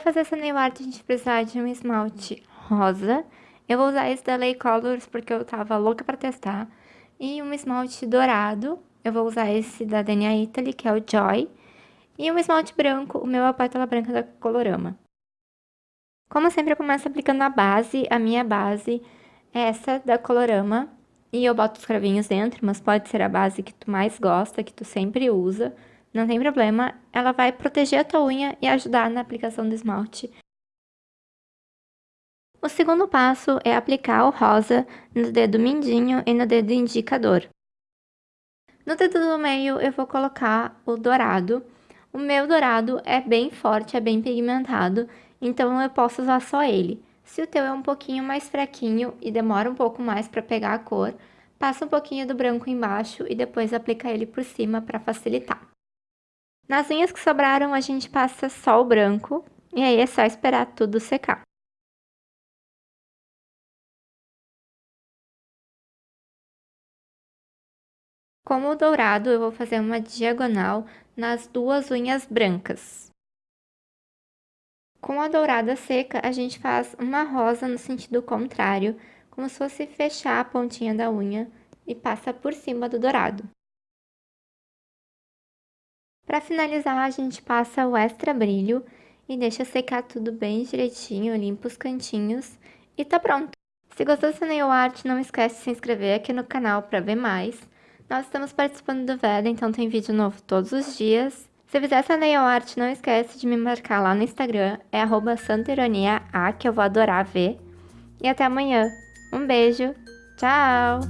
fazer essa nail art, a gente precisa de um esmalte rosa. Eu vou usar esse da Lay Colors porque eu tava louca pra testar. E um esmalte dourado. Eu vou usar esse da DNA Italy, que é o Joy. E um esmalte branco, o meu é a pétala branca da Colorama. Como sempre, eu começo aplicando a base. A minha base é essa da Colorama. E eu boto os cravinhos dentro, mas pode ser a base que tu mais gosta, que tu sempre usa. Não tem problema, ela vai proteger a tua unha e ajudar na aplicação do esmalte. O segundo passo é aplicar o rosa no dedo mindinho e no dedo indicador. No dedo do meio eu vou colocar o dourado. O meu dourado é bem forte, é bem pigmentado, então eu posso usar só ele. Se o teu é um pouquinho mais fraquinho e demora um pouco mais para pegar a cor, passa um pouquinho do branco embaixo e depois aplica ele por cima para facilitar. Nas unhas que sobraram, a gente passa só o branco, e aí é só esperar tudo secar. Como o dourado, eu vou fazer uma diagonal nas duas unhas brancas. Com a dourada seca, a gente faz uma rosa no sentido contrário, como se fosse fechar a pontinha da unha e passa por cima do dourado. Para finalizar, a gente passa o extra brilho e deixa secar tudo bem direitinho, limpa os cantinhos e tá pronto. Se gostou dessa nail art, não esquece de se inscrever aqui no canal para ver mais. Nós estamos participando do VEDA, então tem vídeo novo todos os dias. Se fizer essa nail art, não esquece de me marcar lá no Instagram, é arroba que eu vou adorar ver. E até amanhã. Um beijo, tchau!